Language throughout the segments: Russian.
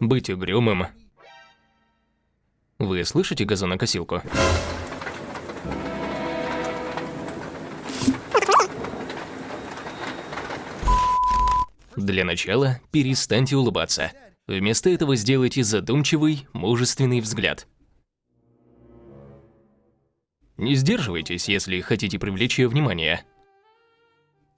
быть угрюмым. Вы слышите газонокосилку? Для начала перестаньте улыбаться. Вместо этого сделайте задумчивый, мужественный взгляд. Не сдерживайтесь, если хотите привлечь ее внимание.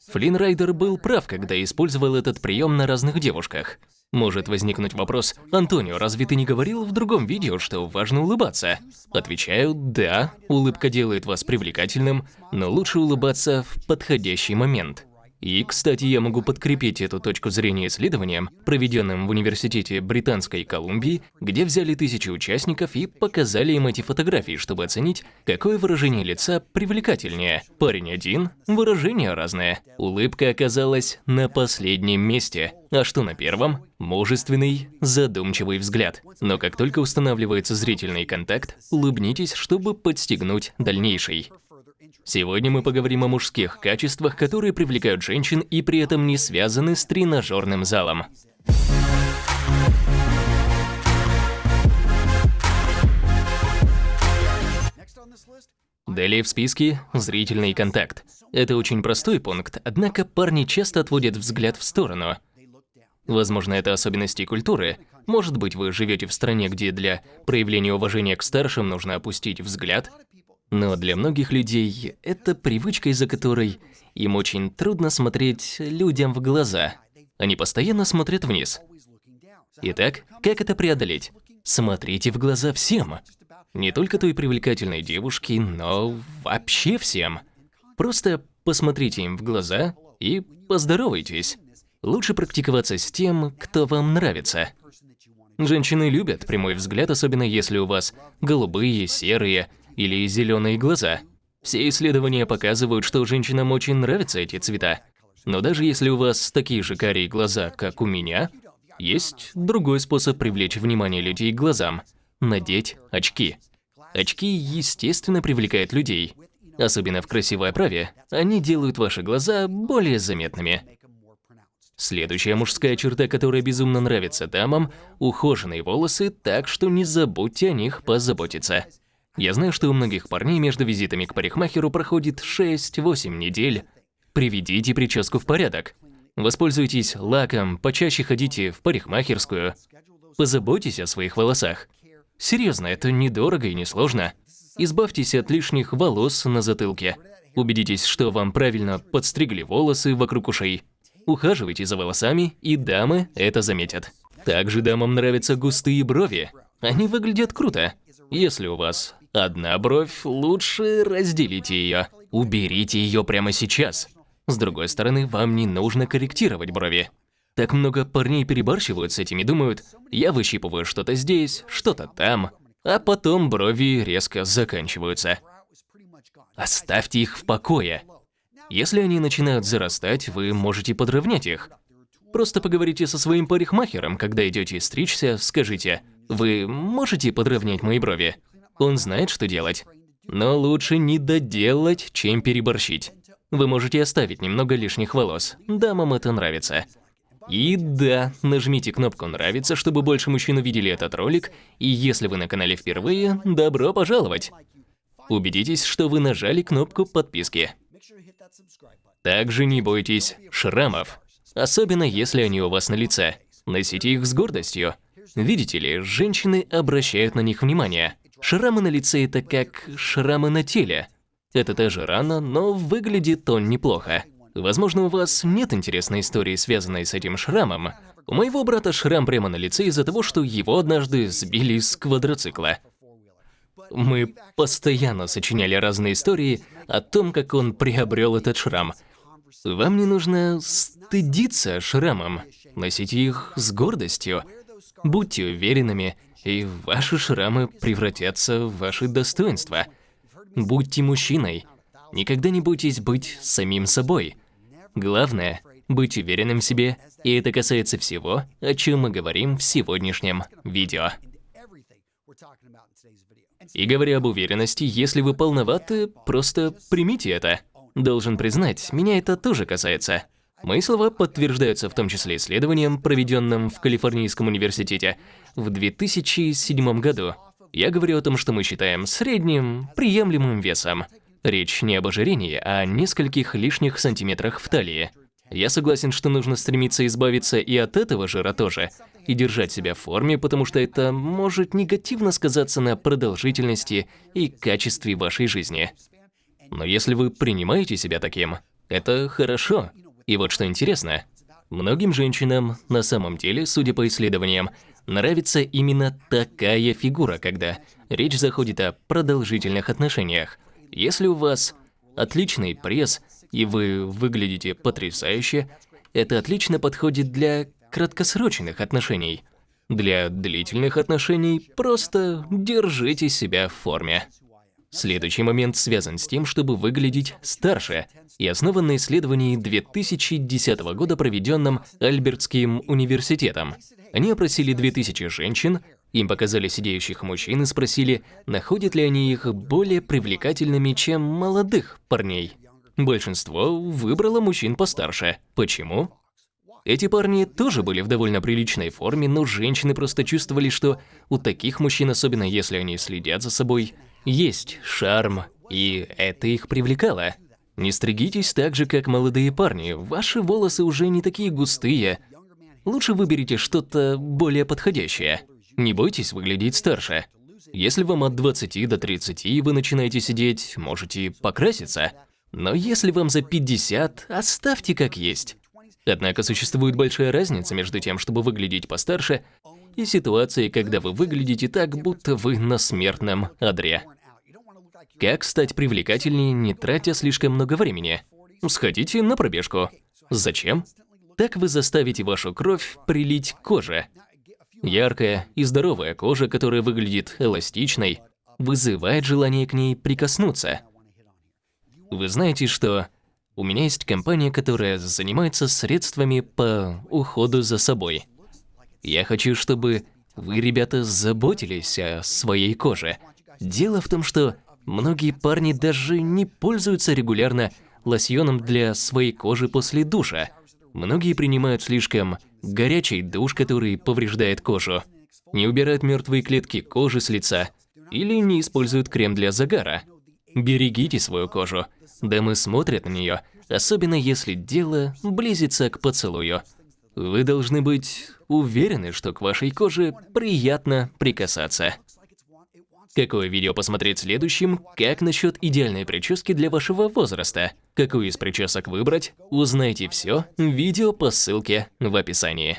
Флинн Райдер был прав, когда использовал этот прием на разных девушках. Может возникнуть вопрос, Антонио, разве ты не говорил в другом видео, что важно улыбаться? Отвечаю, да, улыбка делает вас привлекательным, но лучше улыбаться в подходящий момент. И, кстати, я могу подкрепить эту точку зрения исследованием, проведенным в Университете Британской Колумбии, где взяли тысячи участников и показали им эти фотографии, чтобы оценить, какое выражение лица привлекательнее. Парень один, выражение разное. Улыбка оказалась на последнем месте. А что на первом? Мужественный, задумчивый взгляд. Но как только устанавливается зрительный контакт, улыбнитесь, чтобы подстегнуть дальнейший. Сегодня мы поговорим о мужских качествах, которые привлекают женщин и при этом не связаны с тренажерным залом. Далее в списке – зрительный контакт. Это очень простой пункт, однако парни часто отводят взгляд в сторону. Возможно, это особенности культуры. Может быть, вы живете в стране, где для проявления уважения к старшим нужно опустить взгляд, но для многих людей это привычка, из-за которой им очень трудно смотреть людям в глаза. Они постоянно смотрят вниз. Итак, как это преодолеть? Смотрите в глаза всем. Не только той привлекательной девушке, но вообще всем. Просто посмотрите им в глаза и поздоровайтесь. Лучше практиковаться с тем, кто вам нравится. Женщины любят прямой взгляд, особенно если у вас голубые, серые или зеленые глаза. Все исследования показывают, что женщинам очень нравятся эти цвета. Но даже если у вас такие же карие глаза, как у меня, есть другой способ привлечь внимание людей к глазам – надеть очки. Очки, естественно, привлекают людей. Особенно в красивой оправе, они делают ваши глаза более заметными. Следующая мужская черта, которая безумно нравится дамам – ухоженные волосы, так что не забудьте о них позаботиться. Я знаю, что у многих парней между визитами к парикмахеру проходит 6-8 недель. Приведите прическу в порядок. Воспользуйтесь лаком, почаще ходите в парикмахерскую. Позаботьтесь о своих волосах. Серьезно, это недорого и несложно. Избавьтесь от лишних волос на затылке. Убедитесь, что вам правильно подстригли волосы вокруг ушей. Ухаживайте за волосами, и дамы это заметят. Также дамам нравятся густые брови. Они выглядят круто. Если у вас Одна бровь, лучше разделите ее. Уберите ее прямо сейчас. С другой стороны, вам не нужно корректировать брови. Так много парней перебарщивают с этим и думают, я выщипываю что-то здесь, что-то там, а потом брови резко заканчиваются. Оставьте их в покое. Если они начинают зарастать, вы можете подровнять их. Просто поговорите со своим парикмахером, когда идете стричься, скажите, вы можете подровнять мои брови? Он знает, что делать. Но лучше не доделать, чем переборщить. Вы можете оставить немного лишних волос. Дамам это нравится. И да, нажмите кнопку «Нравится», чтобы больше мужчин увидели этот ролик, и если вы на канале впервые, добро пожаловать! Убедитесь, что вы нажали кнопку подписки. Также не бойтесь шрамов, особенно если они у вас на лице. Носите их с гордостью. Видите ли, женщины обращают на них внимание. Шрамы на лице – это как шрамы на теле. Это тоже рана, но выглядит он неплохо. Возможно, у вас нет интересной истории, связанной с этим шрамом. У моего брата шрам прямо на лице из-за того, что его однажды сбили с квадроцикла. Мы постоянно сочиняли разные истории о том, как он приобрел этот шрам. Вам не нужно стыдиться шрамом, носите их с гордостью. Будьте уверенными, и ваши шрамы превратятся в ваши достоинства. Будьте мужчиной. Никогда не бойтесь быть самим собой. Главное – быть уверенным в себе, и это касается всего, о чем мы говорим в сегодняшнем видео. И говоря об уверенности, если вы полноваты, просто примите это. Должен признать, меня это тоже касается. Мои слова подтверждаются в том числе исследованием, проведенным в Калифорнийском университете в 2007 году. Я говорю о том, что мы считаем средним, приемлемым весом. Речь не об ожирении, а о нескольких лишних сантиметрах в талии. Я согласен, что нужно стремиться избавиться и от этого жира тоже, и держать себя в форме, потому что это может негативно сказаться на продолжительности и качестве вашей жизни. Но если вы принимаете себя таким, это хорошо. И вот что интересно, многим женщинам на самом деле, судя по исследованиям, нравится именно такая фигура, когда речь заходит о продолжительных отношениях. Если у вас отличный пресс и вы выглядите потрясающе, это отлично подходит для краткосрочных отношений. Для длительных отношений просто держите себя в форме. Следующий момент связан с тем, чтобы выглядеть старше, и основан на исследовании 2010 года, проведенном Альбертским университетом. Они опросили 2000 женщин, им показали сидеющих мужчин и спросили, находят ли они их более привлекательными, чем молодых парней. Большинство выбрало мужчин постарше. Почему? Эти парни тоже были в довольно приличной форме, но женщины просто чувствовали, что у таких мужчин, особенно если они следят за собой, есть шарм, и это их привлекало. Не стригитесь так же, как молодые парни, ваши волосы уже не такие густые. Лучше выберите что-то более подходящее. Не бойтесь выглядеть старше. Если вам от 20 до 30 и вы начинаете сидеть, можете покраситься. Но если вам за 50, оставьте как есть. Однако существует большая разница между тем, чтобы выглядеть постарше, и ситуацией, когда вы выглядите так, будто вы на смертном одре. Как стать привлекательнее, не тратя слишком много времени? Сходите на пробежку. Зачем? Так вы заставите вашу кровь прилить к коже. Яркая и здоровая кожа, которая выглядит эластичной, вызывает желание к ней прикоснуться. Вы знаете, что у меня есть компания, которая занимается средствами по уходу за собой. Я хочу, чтобы вы, ребята, заботились о своей коже. Дело в том, что многие парни даже не пользуются регулярно лосьоном для своей кожи после душа. Многие принимают слишком горячий душ, который повреждает кожу, не убирают мертвые клетки кожи с лица или не используют крем для загара. Берегите свою кожу. Дамы смотрят на нее, особенно если дело близится к поцелую. Вы должны быть уверены, что к вашей коже приятно прикасаться. Какое видео посмотреть следующим? Как насчет идеальной прически для вашего возраста? Какую из причесок выбрать? Узнайте все видео по ссылке в описании.